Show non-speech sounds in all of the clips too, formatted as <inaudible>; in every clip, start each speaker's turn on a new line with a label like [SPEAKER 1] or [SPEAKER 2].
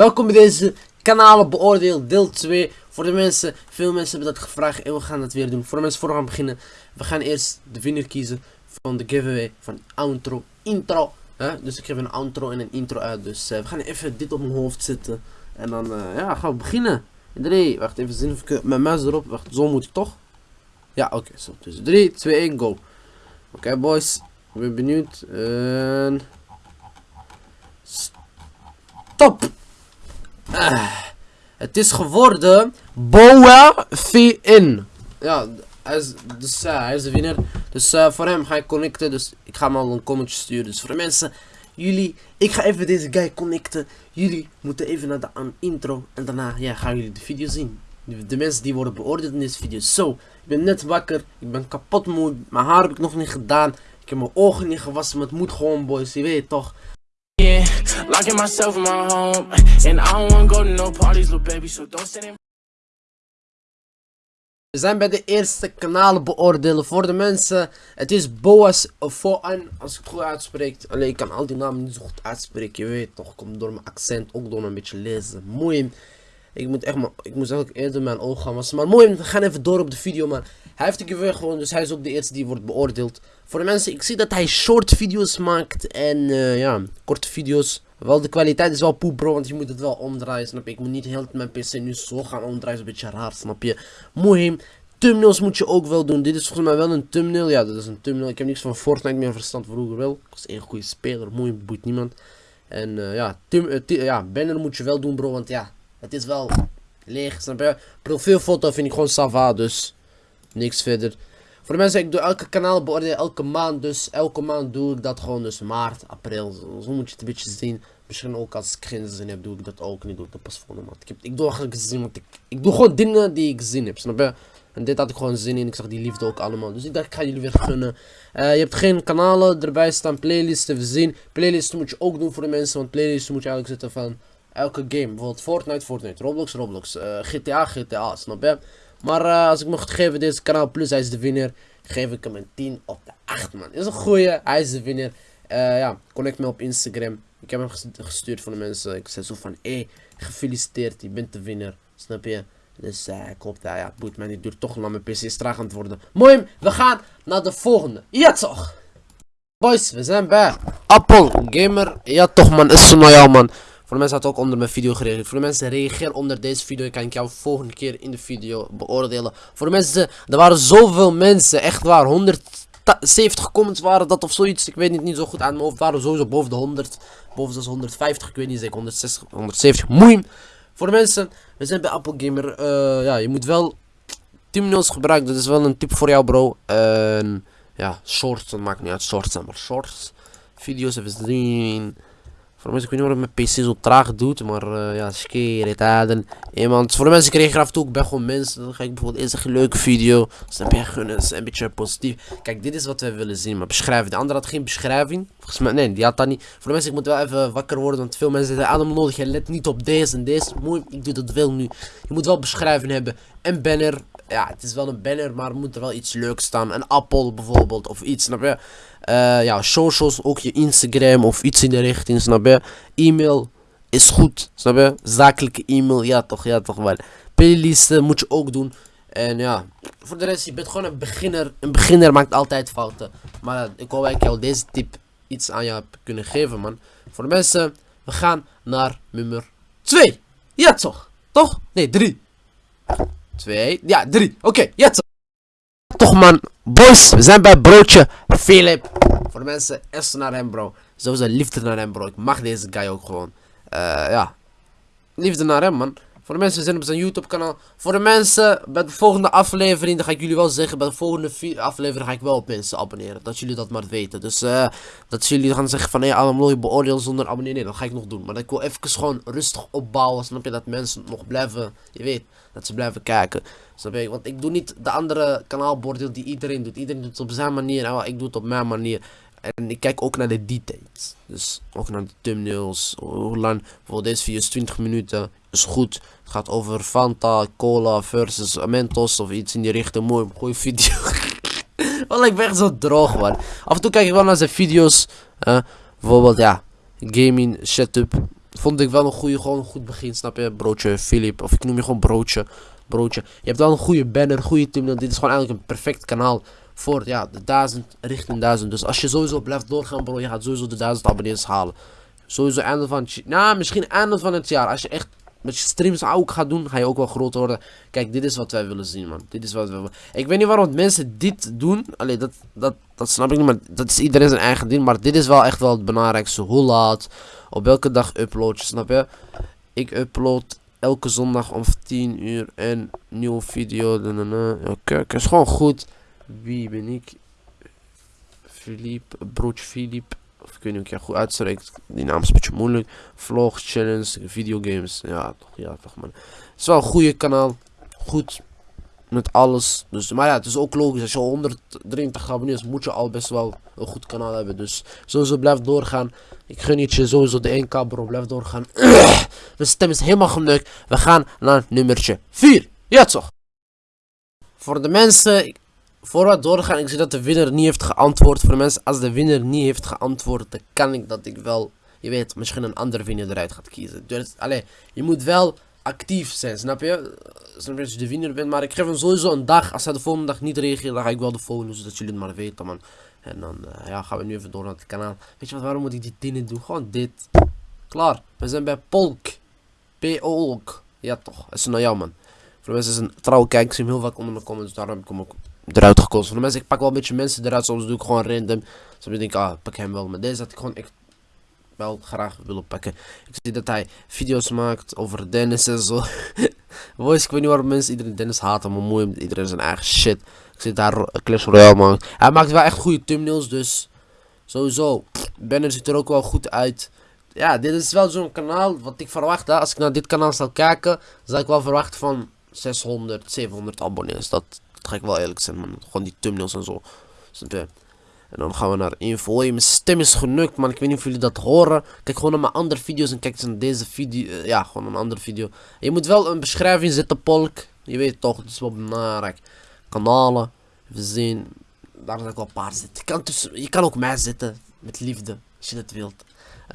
[SPEAKER 1] Welkom bij deze kanalen beoordeel deel 2. Voor de mensen, veel mensen hebben dat gevraagd en we gaan dat weer doen. Voor de mensen voor we gaan beginnen, we gaan eerst de winnaar kiezen van de giveaway van outro, intro. Hè? Dus ik geef een outro en een intro uit. Dus uh, we gaan even dit op mijn hoofd zetten. En dan uh, ja, gaan we beginnen. 3, wacht even zien of ik mijn muis erop. Wacht, zo moet ik toch? Ja, oké, zo. Dus 3, 2, 1, go. Oké boys, ik ben benieuwd. En... Stop! Uh, het is geworden Boa VN. Ja, hij is, dus, hij is de winnaar. Dus uh, voor hem ga ik connecten. Dus ik ga hem al een commentje sturen. Dus voor de mensen, jullie, ik ga even deze guy connecten. Jullie moeten even naar de intro. En daarna ja, gaan jullie de video zien. De, de mensen die worden beoordeeld in deze video. Zo, ik ben net wakker. Ik ben kapot moe. Mijn haar heb ik nog niet gedaan. Ik heb mijn ogen niet gewassen. Maar het moet gewoon boys. Je weet toch. Locking myself in my home. And I don't wanna go to no parties, baby. So don't stand in. We zijn bij de eerste kanalen beoordelen voor de mensen. Het is Boas Foan, als ik het goed uitspreek. Alleen ik kan al die namen niet zo goed uitspreken. Je weet toch, komt door mijn accent, ook door een beetje lezen. Mooi. Ik moet echt maar, ik moest eigenlijk eerder mijn ogen gaan wassen. Maar mooi, we gaan even door op de video. Maar hij heeft de giveaway gewoon, dus hij is ook de eerste die wordt beoordeeld. Voor de mensen, ik zie dat hij short video's maakt. En uh, ja, korte video's. Wel, de kwaliteit is wel poep bro, want je moet het wel omdraaien, snap je? Ik moet niet heel mijn pc nu zo gaan omdraaien, is een beetje raar, snap je? Mooi. Thumbnails moet je ook wel doen. Dit is volgens mij wel een thumbnail. Ja, dat is een thumbnail. Ik heb niks van Fortnite meer verstand vroeger wel. Ik was een goede speler. Mooi, boeit niemand. En uh, ja, uh, ja, banner moet je wel doen bro, want ja, het is wel leeg, snap je? Profielfoto vind ik gewoon sava, dus niks verder. Voor de mensen, ik doe elke kanaal beoordelen elke maand. Dus elke maand doe ik dat gewoon. Dus maart, april. Zo, moet je het een beetje zien. Misschien ook als ik geen zin heb, doe ik dat ook niet. Doe ik dat pas volgende maand. Ik, doe eigenlijk zin, want ik, ik doe gewoon dingen die ik zin heb. Snap je? En dit had ik gewoon zin in. Ik zag die liefde ook allemaal. Dus ik dacht, ik ga jullie weer gunnen. Uh, je hebt geen kanalen erbij staan. Playlists te zien. Playlists moet je ook doen voor de mensen. Want playlists moet je eigenlijk zetten van elke game. Bijvoorbeeld Fortnite, Fortnite. Roblox, Roblox. Uh, GTA, GTA. Snap je? Maar uh, als ik mocht geven deze kanaal plus, hij is de winnaar. Geef ik hem een 10 op de 8 man. Is een goeie, hij is de winnaar. Uh, ja, connect me op Instagram. Ik heb hem gestuurd voor de mensen. Ik zei zo van, hé, hey, gefeliciteerd, je bent de winnaar. Snap je? Dus uh, ik hoop dat, ja, het boeit mij niet, duurt toch lang, mijn pc is traag aan het worden. Mooi, we gaan naar de volgende. Ja toch! Boys, we zijn bij Apple Gamer. Ja toch man, is zo naar jou man. Voor de mensen had ook onder mijn video gereageerd. Voor de mensen reageer onder deze video. Kan ik jou volgende keer in de video beoordelen. Voor de mensen, er waren zoveel mensen. Echt waar. 170 comments waren dat of zoiets. Ik weet niet, niet zo goed aan mijn hoofd. waren sowieso boven de 100. Boven de 150. Ik weet niet zeker. 160, 170. Moeim. Voor de mensen, we zijn bij Apple Gamer. Uh, ja, je moet wel 10 minuutjes gebruiken. Dat is wel een tip voor jou, bro. Ja, shorts. Dat maakt niet uit. Shorts, maar shorts. Video's even zien. Voor de mensen, ik weet niet waarom mijn PC zo traag doet, maar uh, ja, skere Iemand, voor de mensen kreeg af en toe, ik ben gewoon mensen. Dan ga ik bijvoorbeeld eens een leuke video. Snap je, gunnen, een beetje positief. Kijk, dit is wat wij willen zien, maar beschrijven. De andere had geen beschrijving. Volgens mij, nee, die had dat niet. Voor de mensen, ik moet wel even wakker worden, want veel mensen zeggen, Adam nodig, je let niet op deze en deze. Mooi, ik doe dat wel nu. Je moet wel beschrijving hebben. En banner, ja, het is wel een banner, maar moet er wel iets leuks staan. Een appel bijvoorbeeld, of iets, snap je? Uh, ja, socials, ook je Instagram of iets in de richting, snap je? E-mail is goed, snap je? Zakelijke e-mail, ja toch, ja toch wel. Playlisten moet je ook doen. En ja, voor de rest, je bent gewoon een beginner. Een beginner maakt altijd fouten. Maar ik hoop dat ik jou deze tip iets aan jou heb kunnen geven, man. Voor de mensen, we gaan naar nummer 2. Ja toch? Toch? Nee, 3. 2. Ja, 3. Oké, okay, toch. Man, boys, we zijn bij broodje Philip. Voor de mensen, echt naar hem bro. Sowieso liefde naar hem bro. Ik mag deze guy ook gewoon. Uh, ja. Liefde naar hem man. Voor de mensen, we zijn op zijn YouTube kanaal. Voor de mensen, bij de volgende aflevering, dan ga ik jullie wel zeggen. Bij de volgende aflevering ga ik wel op mensen abonneren. Dat jullie dat maar weten. Dus uh, dat jullie gaan zeggen van, hé, hey, je beoordeel zonder abonneren. Nee, dat ga ik nog doen. Maar ik wil even gewoon rustig opbouwen. Snap je dat mensen nog blijven, je weet, dat ze blijven kijken. Snap je? Want ik doe niet de andere kanaalbeoordeel die iedereen doet. Iedereen doet het op zijn manier. En ik doe het op mijn manier. En ik kijk ook naar de details. Dus ook naar de thumbnails. Hoe lang. Voor deze video is 20 minuten. Is goed. Het gaat over Fanta, Cola versus Mentos of iets in die richting. Mooi, goede video. Want ik ben echt zo droog man. Af en toe kijk ik wel naar zijn video's. Uh, bijvoorbeeld ja. Gaming setup. vond ik wel een goede, gewoon een goed begin, snap je? Broodje Philip, of ik noem je gewoon broodje. Broodje. Je hebt wel een goede banner, goede team. Dit is gewoon eigenlijk een perfect kanaal voor ja, de 1000 richting 1000. Dus als je sowieso blijft doorgaan, bro, je gaat sowieso de 1000 abonnees halen. Sowieso einde van het Nou, misschien einde van het jaar. Als je echt met je streams ook gaat doen, ga je ook wel groot worden. Kijk, dit is wat wij willen zien, man. Dit is wat we willen. Ik weet niet waarom mensen dit doen. Allee, dat, dat, dat snap ik niet, maar dat is iedereen zijn eigen ding. Maar dit is wel echt wel het belangrijkste. Hoe laat, op welke dag upload je, snap je? Ik upload elke zondag om 10 uur een nieuwe video. Oké, okay, is gewoon goed. Wie ben ik? Philippe, broodje Philippe. Of ik weet niet of ik goed uitspreekt. Die naam is een beetje moeilijk. Vlog, challenge, videogames. Ja, toch, ja, toch man. Het is wel een goede kanaal. Goed. Met alles. Dus, maar ja, het is ook logisch. Als je 183 abonnees moet je al best wel een goed kanaal hebben. Dus sowieso blijf doorgaan. Ik gun je sowieso de 1k bro. Blijf doorgaan. <clears throat> Mijn stem is helemaal geneukt. We gaan naar nummertje 4. Ja toch. Voor de mensen voor wat doorgaan, ik zie dat de winnaar niet heeft geantwoord. Voor de mensen, als de winnaar niet heeft geantwoord, dan kan ik dat ik wel, je weet, misschien een andere winnaar eruit gaat kiezen. Dus, allee, je moet wel actief zijn, snap je? Snap je als je de winnaar bent, maar ik geef hem sowieso een dag. Als hij de volgende dag niet reageert, dan ga ik wel de volgende, zodat jullie het maar weten, man. En dan uh, ja, gaan we nu even door naar het kanaal. Weet je wat, waarom moet ik die dingen doen? Gewoon dit. Klaar, we zijn bij Polk. P-Olk. Ja toch, dat is naar jou man. Voor de mensen trouwe kijk, ik zie hem heel vaak onder mijn comments, daarom heb ik hem ook eruit gekozen. Voor de mensen, ik pak wel een beetje mensen eruit, soms doe ik gewoon random. Soms denk ik, ah, pak hem wel. Maar deze had ik gewoon echt wel graag willen pakken. Ik zie dat hij video's maakt over Dennis en zo. <laughs> Voice, ik weet niet waarom mensen iedereen Dennis haten, maar mooi iedereen zijn eigen shit. Ik zie daar Clash Royale man. Hij maakt wel echt goede thumbnails, dus sowieso. Banner ziet er ook wel goed uit. Ja, dit is wel zo'n kanaal wat ik verwacht. Hè. Als ik naar dit kanaal zal kijken, zal ik wel verwachten van 600, 700 abonnees. Dat, ga ik wel eerlijk zijn, man. Gewoon die thumbnails en zo. En dan gaan we naar info. Hey, mijn stem is genukt, man. Ik weet niet of jullie dat horen. Kijk gewoon naar mijn andere video's en kijk eens naar deze video. Eh, ja, gewoon een andere video. Je moet wel een beschrijving zetten, Polk. Je weet toch, het is wel belangrijk. Kanalen. We zien. Daar zal ik wel een paar zitten. Je kan, tussen, je kan ook mij zetten. Met liefde. Als je dat wilt.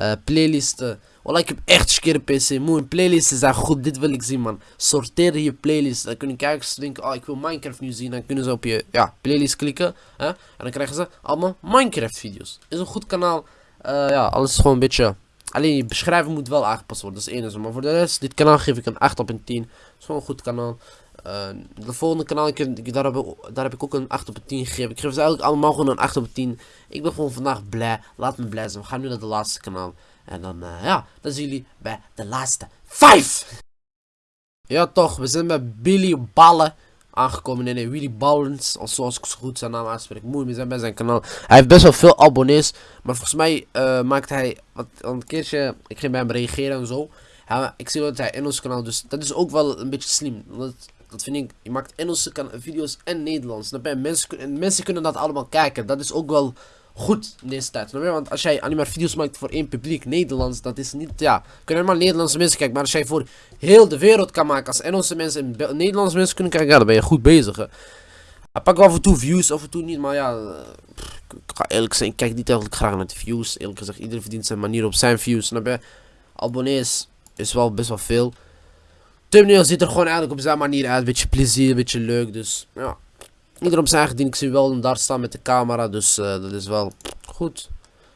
[SPEAKER 1] Uh, playlisten. Wallah, ik heb echt skere PC. Moe, playlisten zijn goed. Dit wil ik zien, man. Sorteer je playlist. Dan kunnen kijkers denken, oh, ik wil Minecraft nu zien. Dan kunnen ze op je ja, playlist klikken. Hè? En dan krijgen ze allemaal Minecraft video's. Is een goed kanaal. Uh, ja, alles is gewoon een beetje... Alleen je beschrijving moet wel aangepast worden. Dat is één. Maar voor de rest, dit kanaal geef ik een 8 op een 10. Het is gewoon een goed kanaal. Uh, de volgende kanaal, ik, daar, heb, daar heb ik ook een 8 op 10 gegeven. Ik geef ze eigenlijk allemaal gewoon een 8 op 10. Ik ben gewoon vandaag blij. Laat me blij zijn. We gaan nu naar de laatste kanaal. En dan, uh, ja, dan zien jullie bij de laatste 5. Ja toch, we zijn bij Billy Ballen aangekomen. Nee, nee, Willy Ballens, zoals ik zo goed zijn naam aanspreek. Mooi, we zijn bij zijn kanaal. Hij heeft best wel veel abonnees. Maar volgens mij uh, maakt hij, wat, een keertje, ik ging bij hem reageren en zo. Ik zie dat hij Engels kanaal, dus dat is ook wel een beetje slim. Dat, dat vind ik, je maakt Engelse video's en Nederlands. Dan mensen, mensen kunnen dat allemaal kijken. Dat is ook wel goed in deze tijd. Want als jij alleen maar video's maakt voor één publiek, Nederlands, dat is niet, ja, kunnen maar Nederlandse mensen kijken. Maar als jij voor heel de wereld kan maken, als Engelse mensen en Nederlandse mensen kunnen kijken, ja, dan ben je goed bezig. Hè. Hij pakt af en toe views, af en toe niet, maar ja, ik ga eerlijk zijn, ik kijk niet eigenlijk graag naar de views. Eerlijk gezegd, iedereen verdient zijn manier op zijn views, snap je? Abonnees is wel best wel veel. Thumbnail ziet er gewoon eigenlijk op zijn manier uit, beetje plezier, beetje leuk, dus ja. Op zijn ding. Ik zie wel daar staan met de camera. Dus uh, dat is wel goed.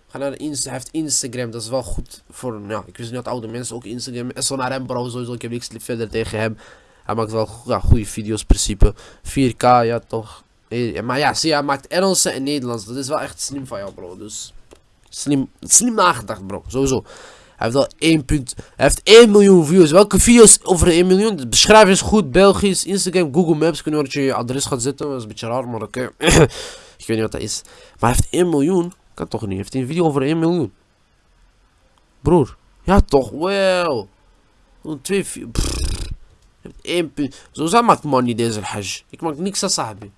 [SPEAKER 1] Ga naar Insta. Hij heeft Instagram. Dat is wel goed voor. Ja, ik wist niet dat oude mensen ook Instagram. En zo naar hem bro. Sowieso. Ik heb niks verder tegen hem. Hij maakt wel ja, goede video's. Principe. 4K. Ja, toch. Eh, maar ja, zie, hij maakt Engelse en Nederlands. Dat is wel echt slim van jou, bro. Dus slim, slim nagedacht, bro. Sowieso. Heeft al 1 punt. Hij heeft 1 miljoen views. Welke video's over 1 miljoen? De beschrijving is goed. Belgisch, Instagram, Google Maps. Kunnen dat je je adres gaat zetten. Dat is een beetje raar, maar oké. <coughs> ik weet niet wat dat is. Maar hij heeft 1 miljoen. Kan toch niet. Hij heeft een video over 1 miljoen. Broer. Ja toch. 2 heeft 1 punt. Zo maakt money deze hajj. Ik maak niks aan sahabi.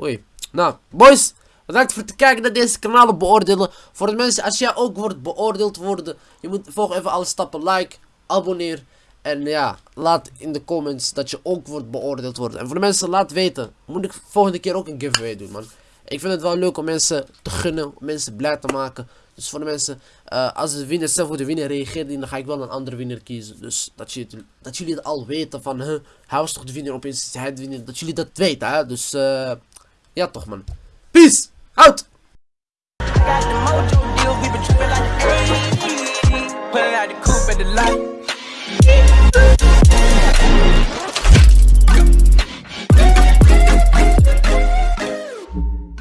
[SPEAKER 1] Oei. Nou, boys. Bedankt voor het kijken naar deze kanalen beoordelen. Voor de mensen, als jij ook wordt beoordeeld worden, je moet volg even alle stappen. Like, abonneer. En ja, laat in de comments dat je ook wordt beoordeeld worden. En voor de mensen, laat weten. Moet ik volgende keer ook een giveaway doen, man. Ik vind het wel leuk om mensen te gunnen, om mensen blij te maken. Dus voor de mensen, eh, als de winnaar zelf voor de winnaar reageert, dan ga ik wel een andere winnaar kiezen. Dus dat, je, dat jullie het al weten van, huh, hij was toch de winnaar, opeens is hij de winnaar. Dat jullie dat weten, hè. Dus, eh, ja toch man. Peace! out. Put it out the coop at the light.